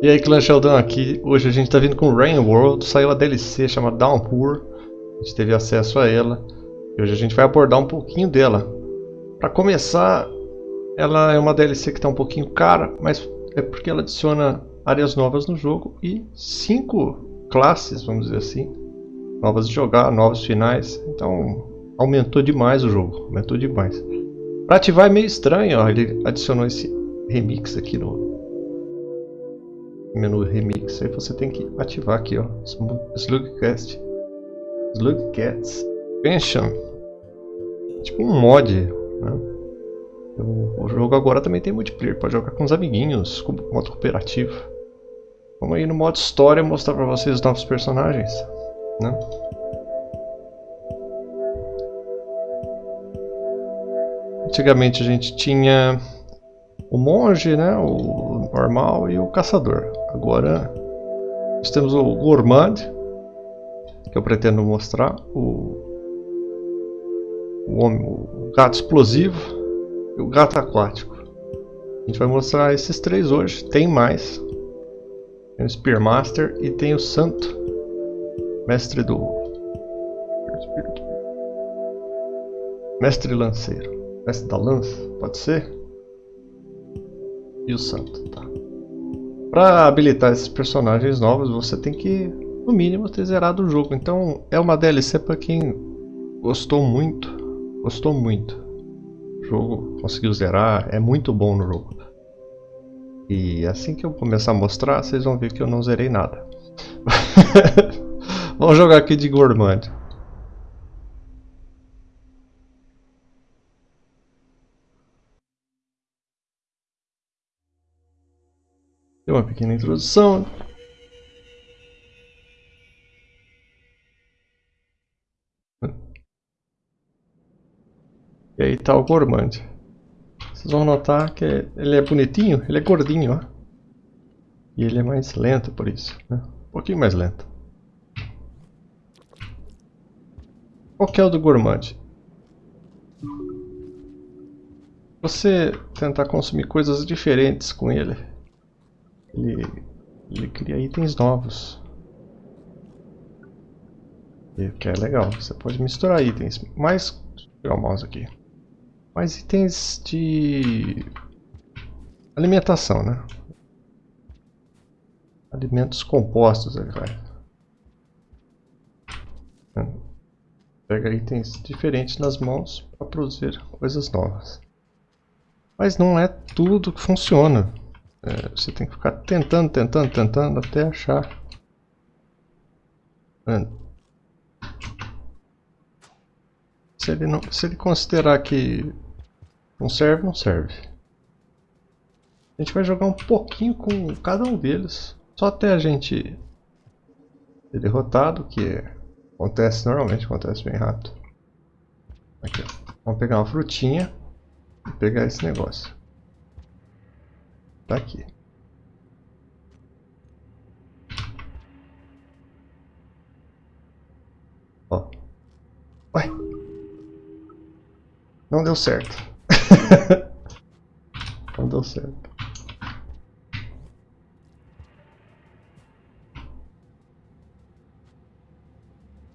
E aí, Clan Sheldon aqui. Hoje a gente tá vindo com Rain World. Saiu a DLC chamada Downpour. A gente teve acesso a ela. E hoje a gente vai abordar um pouquinho dela. Para começar, ela é uma DLC que tá um pouquinho cara, mas é porque ela adiciona áreas novas no jogo e cinco classes, vamos dizer assim, novas de jogar, novos finais. Então aumentou demais o jogo, aumentou demais. Para ativar é meio estranho, ó, ele adicionou esse remix aqui no, menu remix, aí você tem que ativar aqui, ó, Slugcast, Slugcats Expansion, tipo um mod, né? O jogo agora também tem multiplayer, pode jogar com os amiguinhos, com modo cooperativo. Vamos aí no modo história mostrar para vocês os novos personagens, né? Antigamente a gente tinha o monge, né, o normal e o caçador. Agora nós temos o gourmand, que eu pretendo mostrar, o, o, homem, o gato explosivo e o gato aquático. A gente vai mostrar esses três hoje, tem mais. Tem o Spearmaster e tem o Santo, mestre do... Mestre lanceiro, mestre da lança, pode ser? E o santo, tá? Para habilitar esses personagens novos, você tem que, no mínimo, ter zerado o jogo. Então, é uma DLC para quem gostou muito, gostou muito. O jogo conseguiu zerar, é muito bom no jogo. E assim que eu começar a mostrar, vocês vão ver que eu não zerei nada. Vamos jogar aqui de Gourmand. Uma pequena introdução. E aí tá o Gourmand. Vocês vão notar que ele é bonitinho, ele é gordinho, ó. E ele é mais lento por isso, né? Um pouquinho mais lento. Qual que é o do Gourmand? Você tentar consumir coisas diferentes com ele. Ele, ele cria itens novos. Que é legal, você pode misturar itens. Mais. Deixa eu pegar o mouse aqui. Mais itens de alimentação, né? Alimentos compostos, ele vai. Pega itens diferentes nas mãos para produzir coisas novas. Mas não é tudo que funciona. É, você tem que ficar tentando, tentando, tentando até achar. Se ele, não, se ele considerar que não serve, não serve. A gente vai jogar um pouquinho com cada um deles. Só até a gente ser derrotado, que acontece normalmente, acontece bem rápido. Aqui, ó. Vamos pegar uma frutinha e pegar esse negócio. Tá aqui. Ó. Ué. Não deu certo. Não deu certo.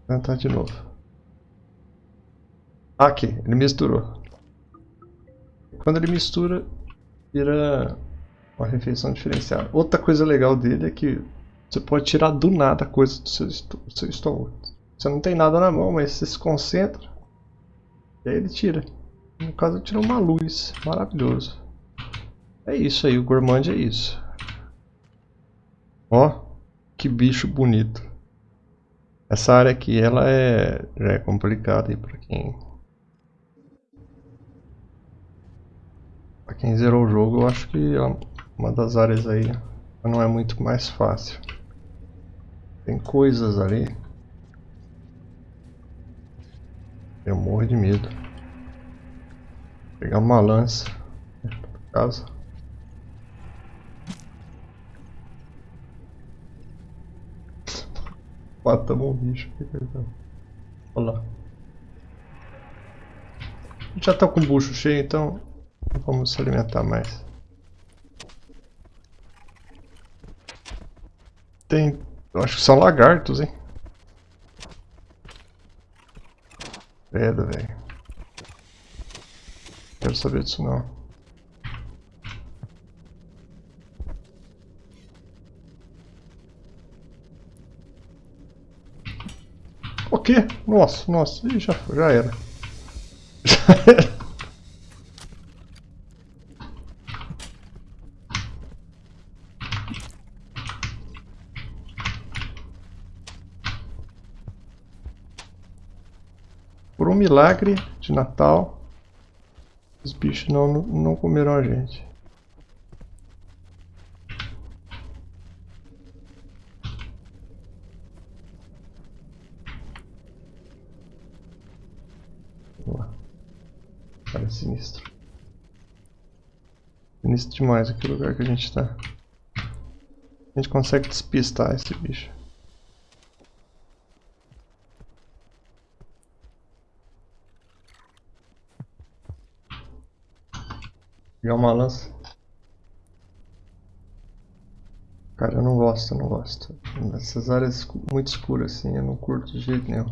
Vou tentar de novo. Aqui, ele misturou. Quando ele mistura, vira uma refeição diferenciada. Outra coisa legal dele é que você pode tirar do nada coisa do seu, do seu estômago. Você não tem nada na mão, mas você se concentra e aí ele tira. No caso, ele tirou uma luz. Maravilhoso. É isso aí, o Gourmand é isso. Ó, que bicho bonito. Essa área aqui, ela é, já é complicada aí pra quem Pra quem zerou o jogo, eu acho que ela uma das áreas aí não é muito mais fácil. Tem coisas ali. Eu morro de medo. Vou pegar uma lança. Casa. Matamos um bicho aqui, perdão. Olha lá. Já tá com o bucho cheio, então vamos se alimentar mais. Tem... Eu acho que são lagartos, hein? Credo, velho. Quero saber disso não. O quê? Nossa, nossa. Ih, já, já era. Já era. Por um milagre de Natal, os bichos não, não comeram a gente. Cara, sinistro. Sinistro demais aqui o lugar que a gente está. A gente consegue despistar esse bicho. Pegar uma lança. Cara, eu não gosto, eu não gosto. Nessas áreas muito escuras assim, eu não curto de jeito nenhum.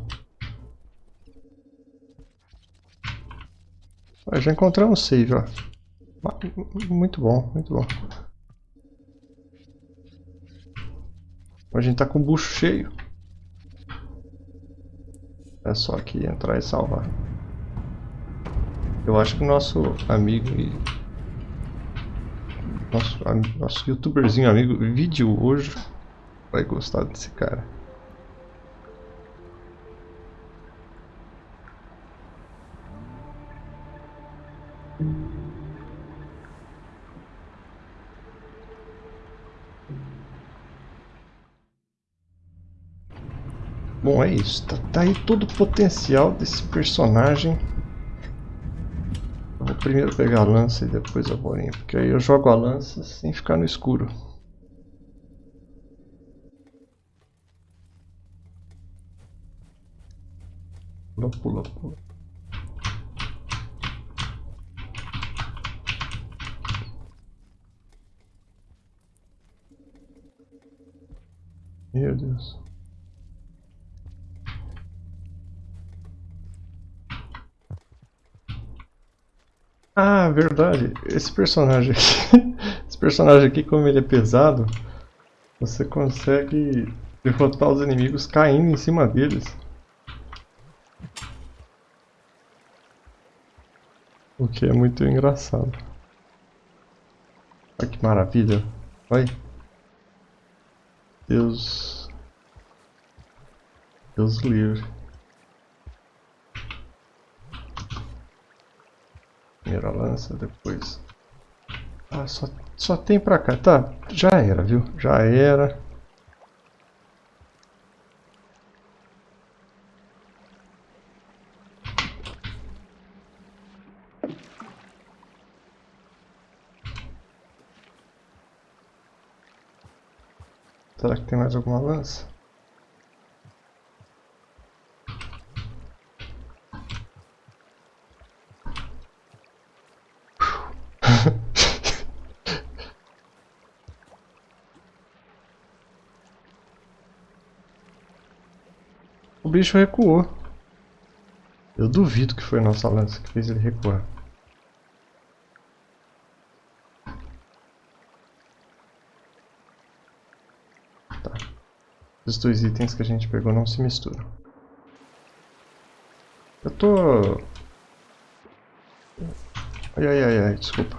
Ah, já encontramos save, ó. Muito bom, muito bom. A gente tá com o bucho cheio. É só aqui entrar e salvar. Eu acho que o nosso amigo e nosso, nosso youtuberzinho amigo Vídeo hoje vai gostar desse cara. Bom, é isso. Tá, tá aí todo o potencial desse personagem primeiro pegar a lança e depois a bolinha, porque aí eu jogo a lança sem ficar no escuro. Pula, pula, pula. Meu Deus. Ah, verdade. Esse personagem aqui, esse personagem aqui, como ele é pesado, você consegue derrotar os inimigos caindo em cima deles. O que é muito engraçado. Olha que maravilha. Olha. Deus. Deus livre. Primeira lança, depois... Ah, só, só tem pra cá. Tá, já era, viu? Já era. Será que tem mais alguma lança? Bicho recuou. Eu duvido que foi a nossa lança que fez ele recuar. Tá. Os dois itens que a gente pegou não se misturam. Eu tô... Ai, ai, ai, ai, desculpa.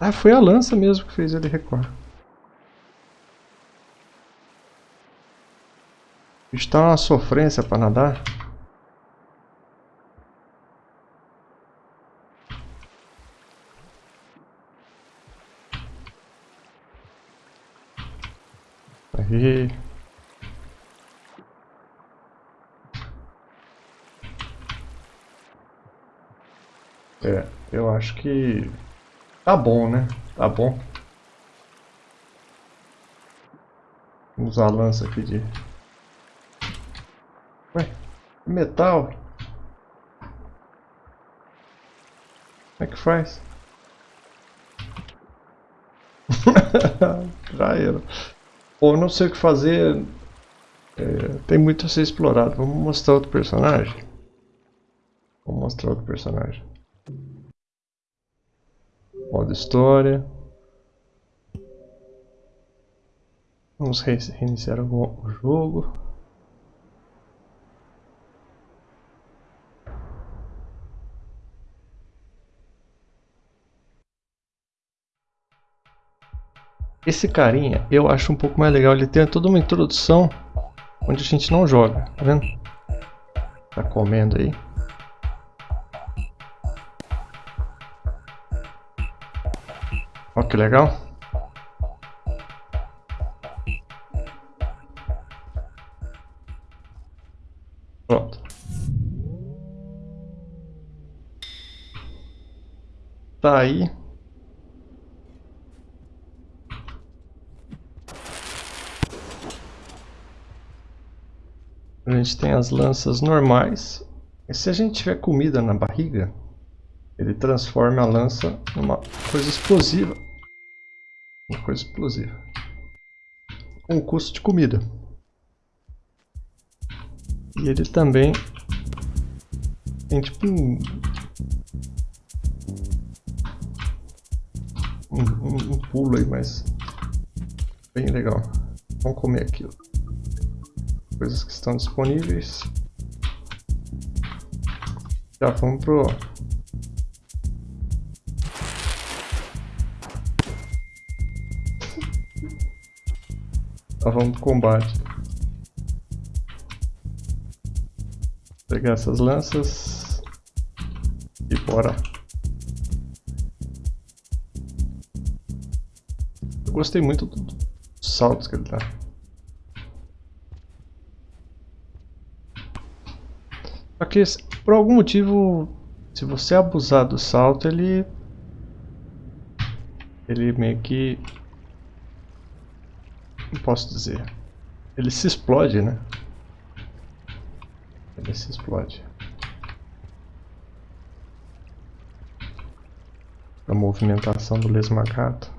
Ah, foi a lança mesmo que fez ele recuar. Está uma sofrência para nadar. Aí. É, eu acho que tá bom, né? Tá bom. Vamos usar a lança aqui de metal. Como é que faz? Já era. Ou não sei o que fazer. É, tem muito a ser explorado. Vamos mostrar outro personagem. Vou mostrar outro personagem. Modo história. Vamos reiniciar o jogo. Esse carinha eu acho um pouco mais legal. Ele tem toda uma introdução onde a gente não joga, tá vendo? Tá comendo aí. Olha que legal. Pronto. Tá aí. A gente tem as lanças normais. E se a gente tiver comida na barriga, ele transforma a lança numa coisa explosiva. Uma coisa explosiva. Com custo de comida. E ele também tem tipo um... Um, um, um pulo aí, mas bem legal. Vamos comer aquilo. Coisas que estão disponíveis. Já vamos pro Tá, vamos pro combate. Pegar essas lanças. E bora. Eu gostei muito dos saltos que ele dá. Só que por algum motivo, se você abusar do salto, ele ele meio que não posso dizer. Ele se explode, né? Ele se explode. A movimentação do lesmagato.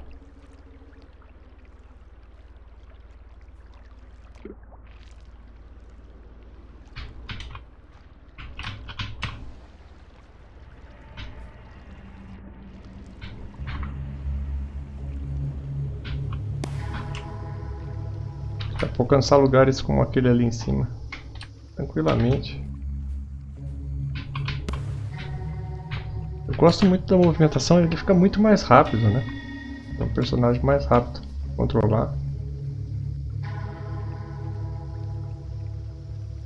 Alcançar lugares como aquele ali em cima. Tranquilamente. Eu gosto muito da movimentação, ele fica muito mais rápido, né? É um personagem mais rápido controlar.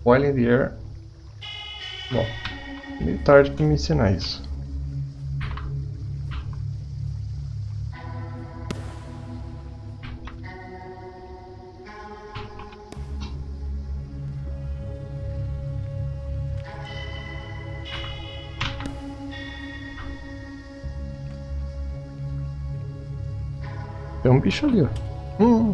While in the air. Bom, meio tarde para me ensinar isso. Um bicho ali, ó. Hum.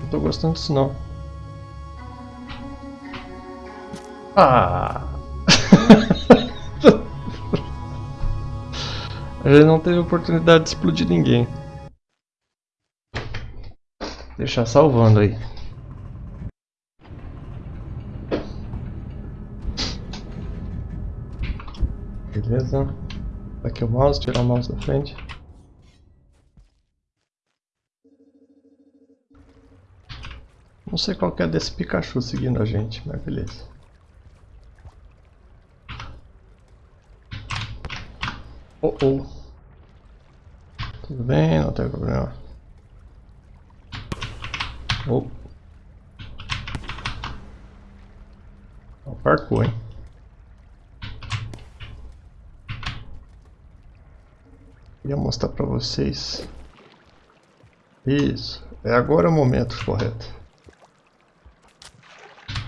Não tô gostando disso não. Ah! A gente não teve oportunidade de explodir ninguém. Deixar salvando aí. Beleza. Aqui o mouse, tirar o mouse da frente. Não sei qual que é desse Pikachu seguindo a gente, mas beleza. Oh oh. Tudo bem, não tem problema. Oh. O parkour, hein? Queria mostrar pra vocês. Isso. É agora o momento correto.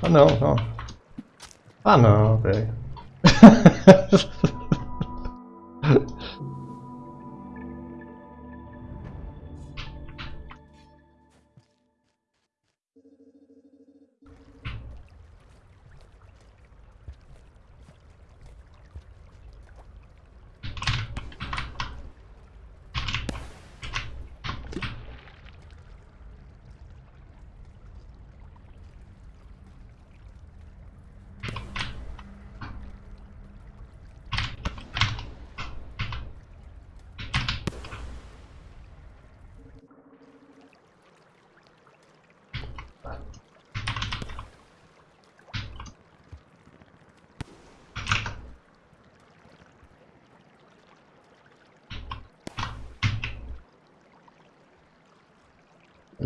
Ah não, não. Ah não, velho.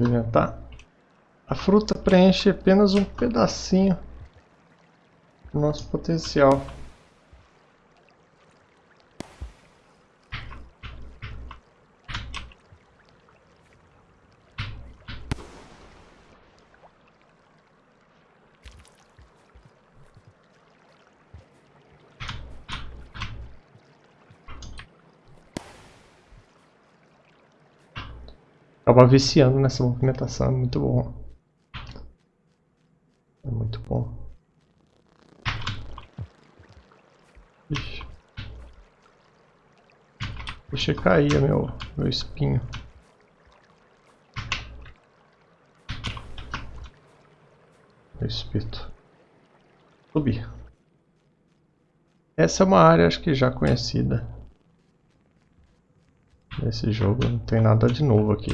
alimentar. A fruta preenche apenas um pedacinho do nosso potencial. Acaba viciando nessa movimentação, é muito bom. É muito bom. Ixi. Deixa cair meu, meu espinho. Meu espírito. Subir. Essa é uma área acho que já conhecida. Nesse jogo não tem nada de novo aqui.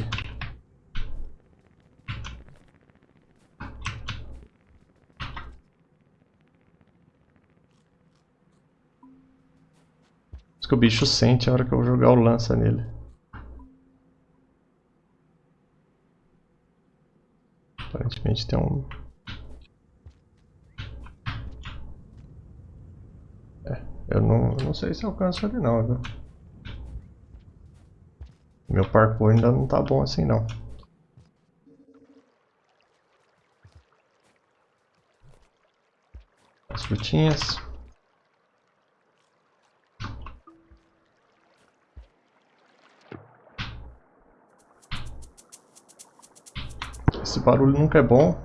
Que o bicho sente a hora que eu jogar o lança nele. Aparentemente tem um... É, eu não, eu não sei se alcanço ele não, viu? Meu parkour ainda não tá bom assim não. As frutinhas. Barulho nunca é bom.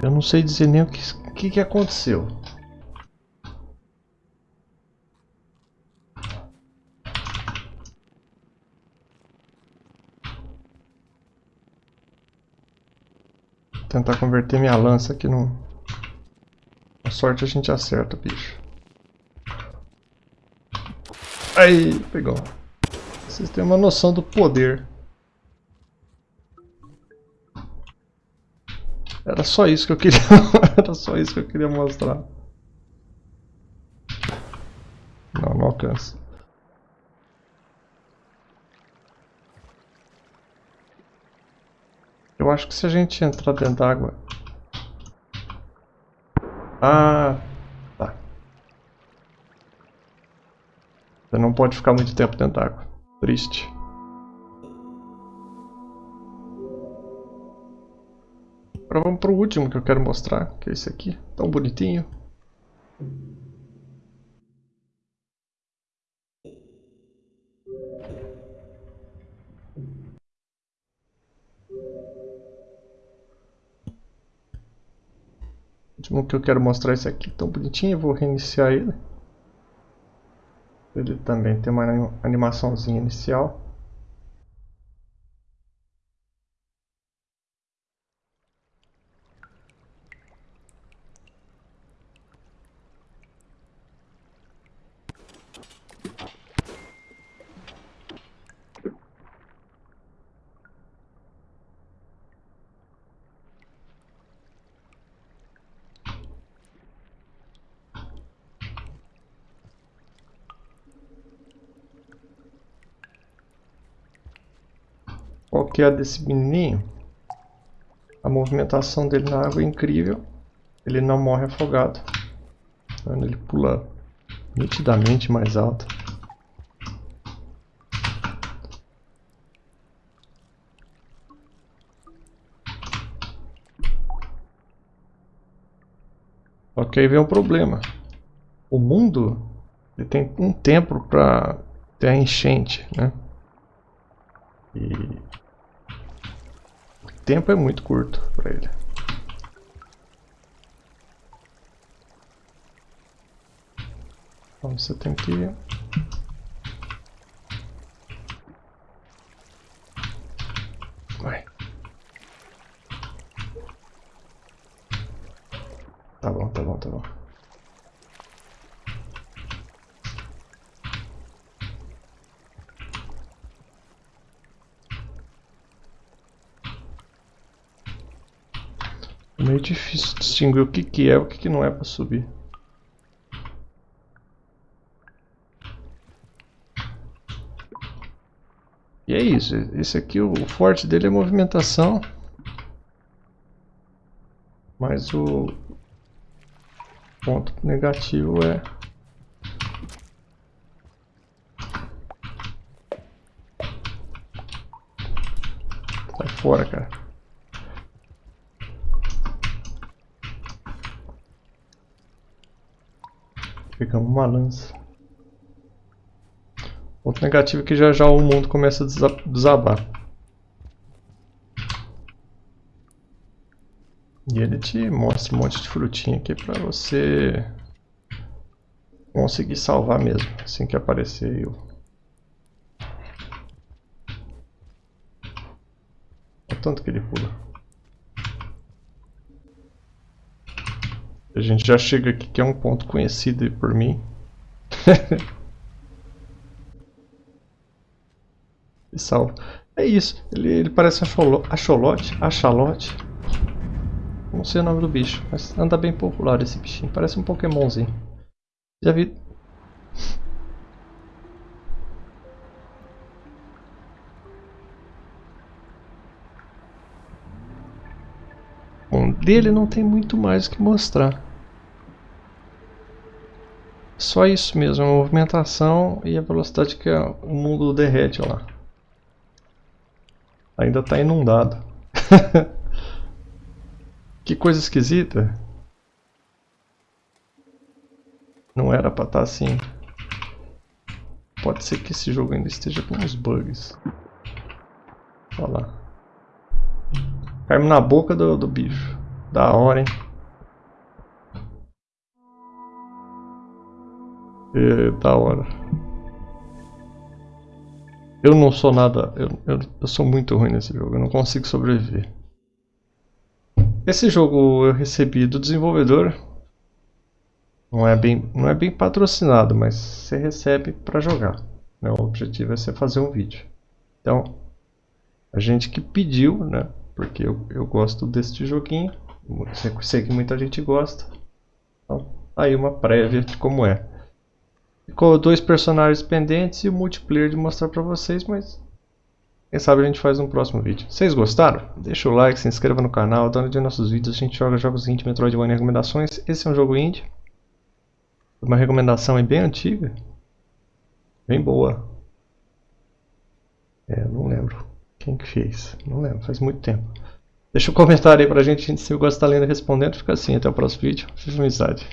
Eu não sei dizer nem o que, que, que aconteceu. tentar converter minha lança aqui no... A sorte a gente acerta, bicho. Aí, pegou. Vocês têm uma noção do poder. Era só isso que eu queria. Era só isso que eu queria mostrar. Não, não alcança. Eu acho que se a gente entrar dentro d'água... Ah, Você não pode ficar muito tempo dentro d'água. Triste. Agora vamos para o último que eu quero mostrar, que é esse aqui. Tão bonitinho. Último que eu quero mostrar é esse aqui, tão bonitinho. vou reiniciar ele. Ele também tem uma animaçãozinha inicial. Qual que é a desse menininho? A movimentação dele na água é incrível. Ele não morre afogado. Ele pula nitidamente mais alto. Ok, vem um problema. O mundo ele tem um tempo para ter a enchente, né? E tempo é muito curto para ele. Então você tem que Vai. Tá bom, tá bom, tá bom. difícil distinguir o que, que é e o que, que não é para subir. E é isso. Esse aqui, o forte dele é movimentação. Mas o ponto negativo é... Sai fora, cara. Pegamos uma lança. Ponto negativo é que já já o mundo começa a desabar. E ele te mostra um monte de frutinha aqui pra você conseguir salvar mesmo, assim que aparecer o o tanto que ele pula. A gente já chega aqui que é um ponto conhecido por mim. e salva. É isso, ele, ele parece acholote, achalote. Não sei o nome do bicho, mas anda bem popular esse bichinho. Parece um Pokémonzinho. Já vi. Bom, dele não tem muito mais que mostrar. Só isso mesmo, a movimentação e a velocidade que o mundo derrete lá. Ainda está inundado. Que coisa esquisita. Não era pra estar tá assim. Pode ser que esse jogo ainda esteja com uns bugs. Olha lá. Caímos na boca do, do bicho. Da hora, hein? É, da hora. Eu não sou nada... Eu, eu, eu sou muito ruim nesse jogo. Eu não consigo sobreviver. Esse jogo eu recebi do desenvolvedor. Não é bem, não é bem patrocinado, mas você recebe para jogar. Né? O objetivo é você fazer um vídeo. Então, a gente que pediu, né? Porque eu, eu gosto deste joguinho. Sei que muita gente gosta. Então, aí uma prévia de como é. Ficou dois personagens pendentes e o multiplayer de mostrar para vocês, mas quem sabe a gente faz um próximo vídeo. Vocês gostaram? Deixa o like, se inscreva no canal, dá de nossos vídeos. A gente joga jogos indie, Metroidvania recomendações. Esse é um jogo indie. Uma recomendação bem antiga. Bem boa. É, não lembro quem que fez. Não lembro, faz muito tempo. Deixa um comentário aí pra gente, se você gosta da lenda respondendo. Fica assim, até o próximo vídeo. Fiz amizade.